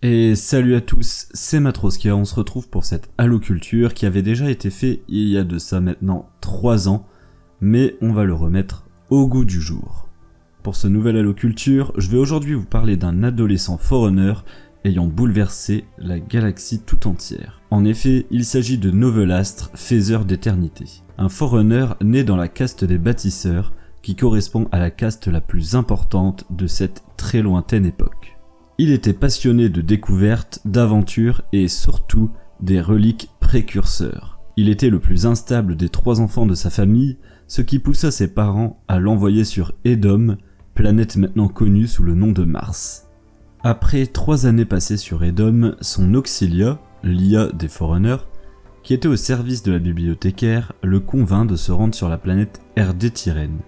Et salut à tous, c'est Matroskia, on se retrouve pour cette Halo-culture qui avait déjà été fait il y a de ça maintenant 3 ans, mais on va le remettre au goût du jour. Pour ce nouvel Halo-culture, je vais aujourd'hui vous parler d'un adolescent forerunner ayant bouleversé la galaxie tout entière. En effet, il s'agit de Novelastre, faiseur d'éternité. Un forerunner né dans la caste des bâtisseurs, qui correspond à la caste la plus importante de cette très lointaine époque. Il était passionné de découvertes, d'aventures et surtout des reliques précurseurs. Il était le plus instable des trois enfants de sa famille, ce qui poussa ses parents à l'envoyer sur Edom, planète maintenant connue sous le nom de Mars. Après trois années passées sur Edom, son auxilia, l'IA des Forerunners, qui était au service de la bibliothécaire, le convainc de se rendre sur la planète RD Tyrène,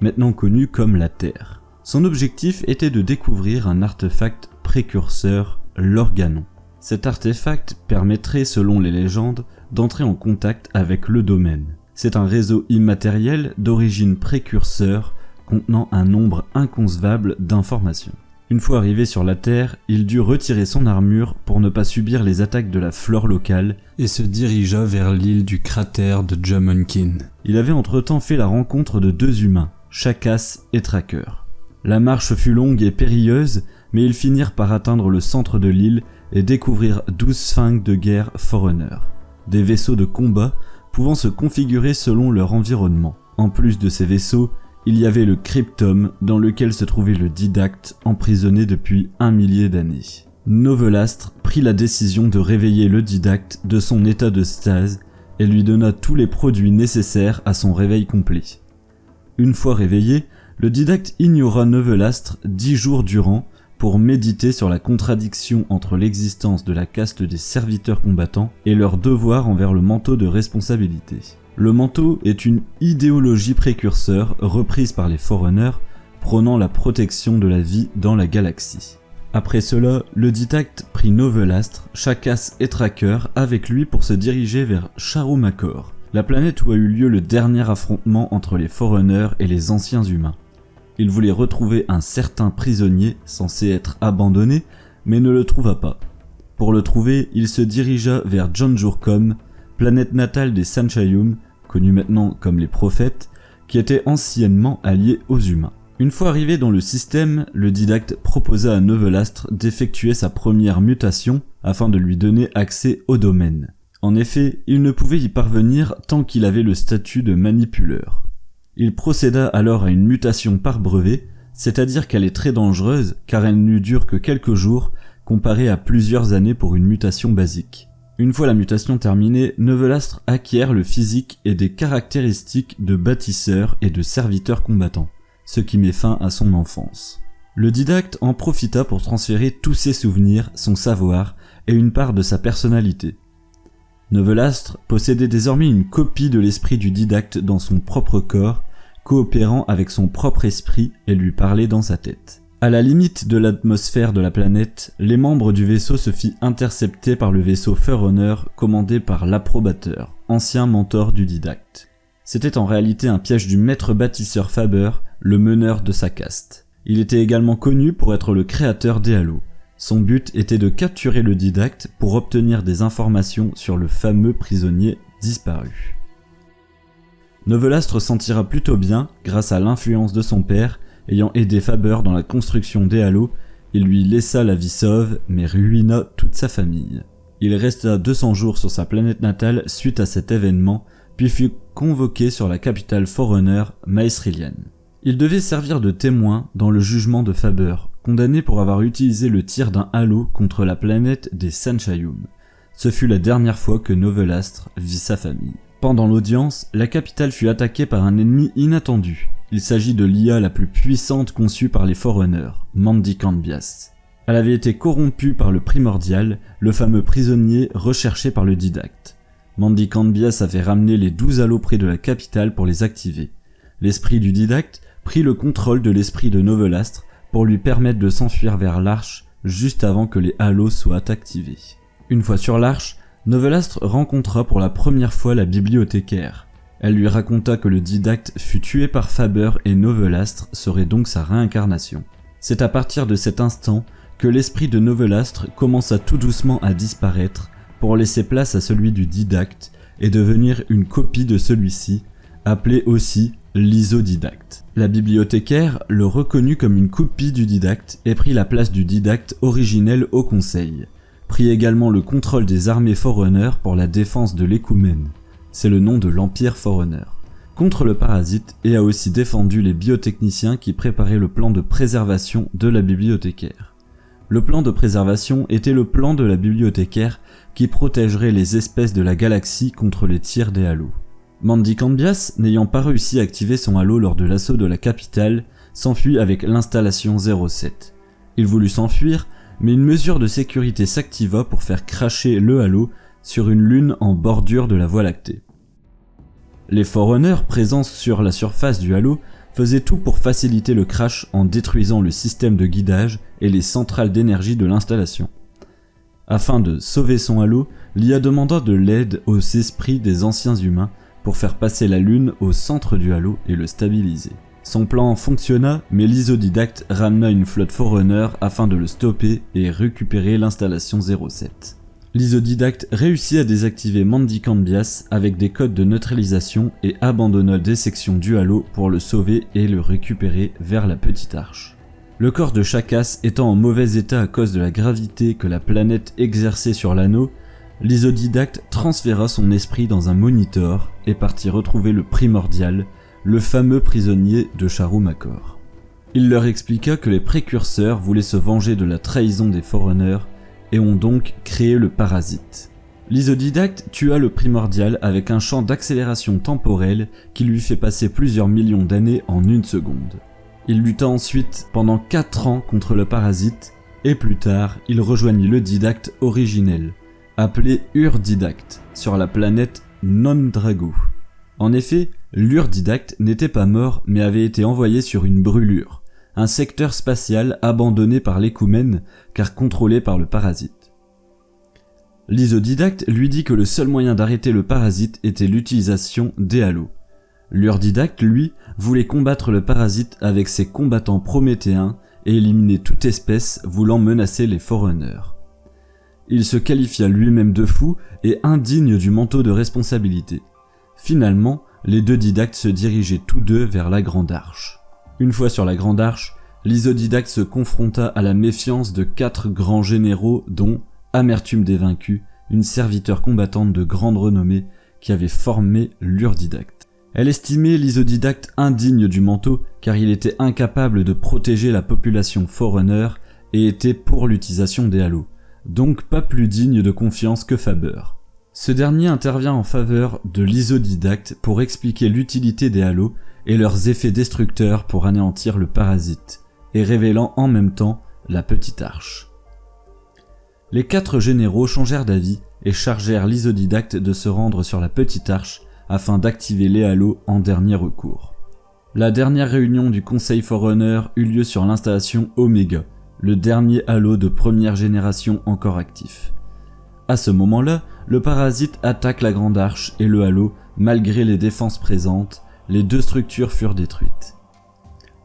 maintenant connue comme la Terre. Son objectif était de découvrir un artefact précurseur, l'organon. Cet artefact permettrait, selon les légendes, d'entrer en contact avec le domaine. C'est un réseau immatériel d'origine précurseur contenant un nombre inconcevable d'informations. Une fois arrivé sur la Terre, il dut retirer son armure pour ne pas subir les attaques de la flore locale et se dirigea vers l'île du cratère de Jamunkin. Il avait entre-temps fait la rencontre de deux humains, Chakas et Tracker. La marche fut longue et périlleuse, mais ils finirent par atteindre le centre de l'île et découvrir 12 sphinx de guerre Forerunner, des vaisseaux de combat pouvant se configurer selon leur environnement. En plus de ces vaisseaux, il y avait le cryptum dans lequel se trouvait le didacte emprisonné depuis un millier d'années. Novelastre prit la décision de réveiller le didacte de son état de stase et lui donna tous les produits nécessaires à son réveil complet. Une fois réveillé, le didacte ignora Novelastre dix jours durant pour méditer sur la contradiction entre l'existence de la caste des serviteurs combattants et leur devoir envers le manteau de responsabilité. Le manteau est une idéologie précurseur reprise par les Forerunners prônant la protection de la vie dans la galaxie. Après cela, le didacte prit Novelastre, Chakas et Tracker avec lui pour se diriger vers Charumakor, la planète où a eu lieu le dernier affrontement entre les Forerunners et les anciens humains. Il voulait retrouver un certain prisonnier censé être abandonné, mais ne le trouva pas. Pour le trouver, il se dirigea vers Janjurkom, planète natale des Sanchayum, connue maintenant comme les prophètes, qui étaient anciennement alliés aux humains. Une fois arrivé dans le système, le didacte proposa à Novelastre d'effectuer sa première mutation afin de lui donner accès au domaine. En effet, il ne pouvait y parvenir tant qu'il avait le statut de manipuleur. Il procéda alors à une mutation par brevet, c'est-à-dire qu'elle est très dangereuse car elle ne dure que quelques jours comparée à plusieurs années pour une mutation basique. Une fois la mutation terminée, Novelastre acquiert le physique et des caractéristiques de bâtisseur et de serviteur combattant, ce qui met fin à son enfance. Le didacte en profita pour transférer tous ses souvenirs, son savoir et une part de sa personnalité. Novelastre possédait désormais une copie de l'esprit du didacte dans son propre corps, coopérant avec son propre esprit et lui parlait dans sa tête. À la limite de l'atmosphère de la planète, les membres du vaisseau se fit intercepter par le vaisseau Forerunner commandé par l'approbateur, ancien mentor du didacte. C'était en réalité un piège du maître bâtisseur Faber, le meneur de sa caste. Il était également connu pour être le créateur des halos. Son but était de capturer le didacte pour obtenir des informations sur le fameux prisonnier disparu. Novelastre sentira plutôt bien grâce à l'influence de son père, ayant aidé Faber dans la construction des halos, il lui laissa la vie sauve mais ruina toute sa famille. Il resta 200 jours sur sa planète natale suite à cet événement, puis fut convoqué sur la capitale Forerunner, Maesrilian. Il devait servir de témoin dans le jugement de Faber, condamné pour avoir utilisé le tir d'un halo contre la planète des Sanchayum. Ce fut la dernière fois que Novelastre vit sa famille. Pendant l'audience, la capitale fut attaquée par un ennemi inattendu. Il s'agit de l'IA la plus puissante conçue par les Forerunners, Mandy Cambias. Elle avait été corrompue par le Primordial, le fameux prisonnier recherché par le didacte. Mandy Cambias avait ramené les douze halos près de la capitale pour les activer. L'esprit du didacte prit le contrôle de l'esprit de Novelastre pour lui permettre de s'enfuir vers l'arche juste avant que les halos soient activés. Une fois sur l'arche, Novelastre rencontra pour la première fois la bibliothécaire. Elle lui raconta que le didacte fut tué par Faber et Novelastre serait donc sa réincarnation. C'est à partir de cet instant que l'esprit de Novelastre commença tout doucement à disparaître pour laisser place à celui du didacte et devenir une copie de celui-ci, appelé aussi l'isodidacte. La bibliothécaire le reconnut comme une copie du didacte et prit la place du didacte originel au conseil. Prit également le contrôle des armées Forerunner pour la défense de l'écoumène. C'est le nom de l'Empire Forerunner. Contre le parasite et a aussi défendu les biotechniciens qui préparaient le plan de préservation de la bibliothécaire. Le plan de préservation était le plan de la bibliothécaire qui protégerait les espèces de la galaxie contre les tirs des halos. Mandy Cambias, n'ayant pas réussi à activer son halo lors de l'assaut de la capitale, s'enfuit avec l'installation 07. Il voulut s'enfuir, mais une mesure de sécurité s'activa pour faire cracher le halo sur une lune en bordure de la Voie lactée. Les Forerunners présents sur la surface du halo faisaient tout pour faciliter le crash en détruisant le système de guidage et les centrales d'énergie de l'installation. Afin de sauver son halo, l'IA demanda de l'aide aux esprits des anciens humains pour faire passer la Lune au centre du halo et le stabiliser. Son plan fonctionna, mais l'isodidacte ramena une flotte Forerunner afin de le stopper et récupérer l'installation 07. L'isodidacte réussit à désactiver Mandy Cambias avec des codes de neutralisation et abandonna des sections du halo pour le sauver et le récupérer vers la petite arche. Le corps de Chakas étant en mauvais état à cause de la gravité que la planète exerçait sur l'anneau, l'isodidacte transféra son esprit dans un monitor et partit retrouver le primordial, le fameux prisonnier de Charoumakor. Il leur expliqua que les précurseurs voulaient se venger de la trahison des Forerunners et ont donc créé le parasite. L'isodidacte tua le primordial avec un champ d'accélération temporelle qui lui fait passer plusieurs millions d'années en une seconde. Il lutta ensuite pendant 4 ans contre le parasite et plus tard il rejoignit le didacte originel, appelé Urdidacte, sur la planète Non-Drago. En effet, l'Urdidacte n'était pas mort mais avait été envoyé sur une brûlure, un secteur spatial abandonné par l'écoumène car contrôlé par le parasite. L'isodidacte lui dit que le seul moyen d'arrêter le parasite était l'utilisation des halos. L'Urdidacte, lui, voulait combattre le parasite avec ses combattants prométhéens et éliminer toute espèce voulant menacer les Forerunners. Il se qualifia lui-même de fou et indigne du manteau de responsabilité. Finalement, les deux didactes se dirigeaient tous deux vers la Grande Arche. Une fois sur la Grande Arche, l'isodidacte se confronta à la méfiance de quatre grands généraux dont Amertume des vaincus, une serviteur combattante de grande renommée qui avait formé l'Urdidacte. Elle estimait l'isodidacte indigne du manteau car il était incapable de protéger la population Forerunner et était pour l'utilisation des halos donc pas plus digne de confiance que Faber. Ce dernier intervient en faveur de l'isodidacte pour expliquer l'utilité des halos et leurs effets destructeurs pour anéantir le parasite, et révélant en même temps la petite arche. Les quatre généraux changèrent d'avis et chargèrent l'isodidacte de se rendre sur la petite arche afin d'activer les halos en dernier recours. La dernière réunion du Conseil Forerunner eut lieu sur l'installation Omega, le dernier halo de première génération encore actif. À ce moment-là, le parasite attaque la grande arche et le halo, malgré les défenses présentes, les deux structures furent détruites.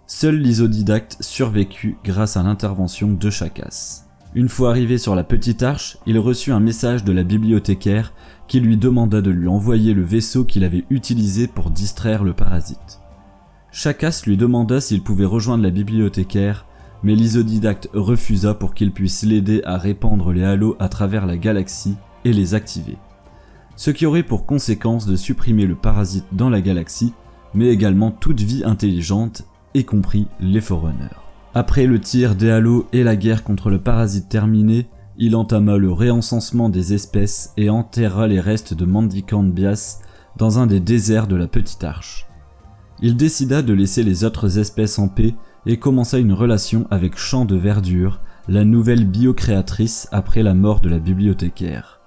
Seul l'isodidacte survécut grâce à l'intervention de Chakas. Une fois arrivé sur la petite arche, il reçut un message de la bibliothécaire qui lui demanda de lui envoyer le vaisseau qu'il avait utilisé pour distraire le parasite. Chakas lui demanda s'il pouvait rejoindre la bibliothécaire mais l'isodidacte refusa pour qu'il puisse l'aider à répandre les halos à travers la galaxie et les activer. Ce qui aurait pour conséquence de supprimer le parasite dans la galaxie, mais également toute vie intelligente, y compris les Forerunners. Après le tir des halos et la guerre contre le parasite terminée, il entama le réencensement des espèces et enterra les restes de Mandikant Bias dans un des déserts de la Petite Arche. Il décida de laisser les autres espèces en paix et commença une relation avec Champ de Verdure, la nouvelle biocréatrice après la mort de la bibliothécaire.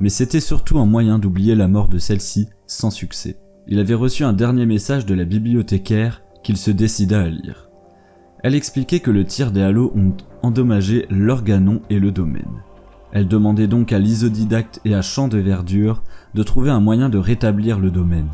Mais c'était surtout un moyen d'oublier la mort de celle-ci sans succès. Il avait reçu un dernier message de la bibliothécaire qu'il se décida à lire. Elle expliquait que le tir des halos ont endommagé l'organon et le domaine. Elle demandait donc à l'isodidacte et à Champ de Verdure de trouver un moyen de rétablir le domaine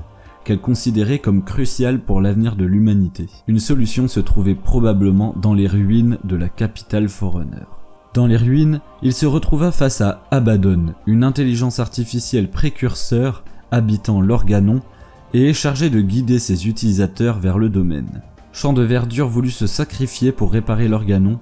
qu'elle considérait comme cruciale pour l'avenir de l'humanité. Une solution se trouvait probablement dans les ruines de la capitale Forerunner. Dans les ruines, il se retrouva face à Abaddon, une intelligence artificielle précurseur habitant l'Organon et chargée de guider ses utilisateurs vers le domaine. Champ de Verdure voulut se sacrifier pour réparer l'Organon,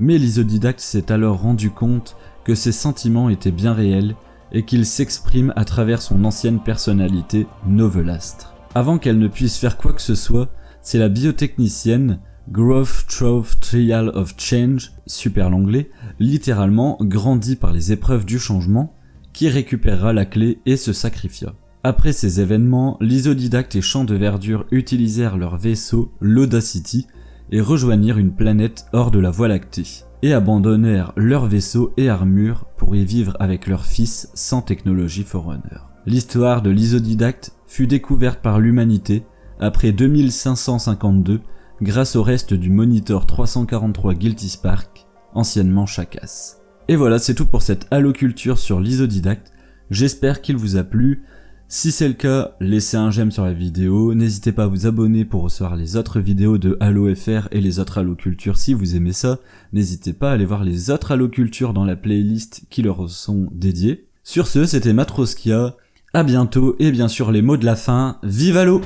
mais l'isodidacte s'est alors rendu compte que ses sentiments étaient bien réels et qu'il s'exprime à travers son ancienne personnalité Novelastre. Avant qu'elle ne puisse faire quoi que ce soit, c'est la biotechnicienne Growth Trove Trial of Change, super l'anglais, littéralement grandi par les épreuves du changement, qui récupérera la clé et se sacrifia. Après ces événements, l'isodidacte et Champ de Verdure utilisèrent leur vaisseau, l'Audacity, et rejoignirent une planète hors de la Voie lactée, et abandonnèrent leur vaisseau et armure pour y vivre avec leur fils sans technologie Forerunner. L'histoire de l'isodidacte fut découverte par l'humanité après 2552 grâce au reste du Monitor 343 Guilty Spark, anciennement Chakas. Et voilà, c'est tout pour cette haloculture sur l'isodidacte. J'espère qu'il vous a plu. Si c'est le cas, laissez un j'aime sur la vidéo, n'hésitez pas à vous abonner pour recevoir les autres vidéos de Halo FR et les autres halocultures si vous aimez ça. N'hésitez pas à aller voir les autres halocultures dans la playlist qui leur sont dédiées. Sur ce, c'était Matroskia, à bientôt et bien sûr les mots de la fin, vive Halo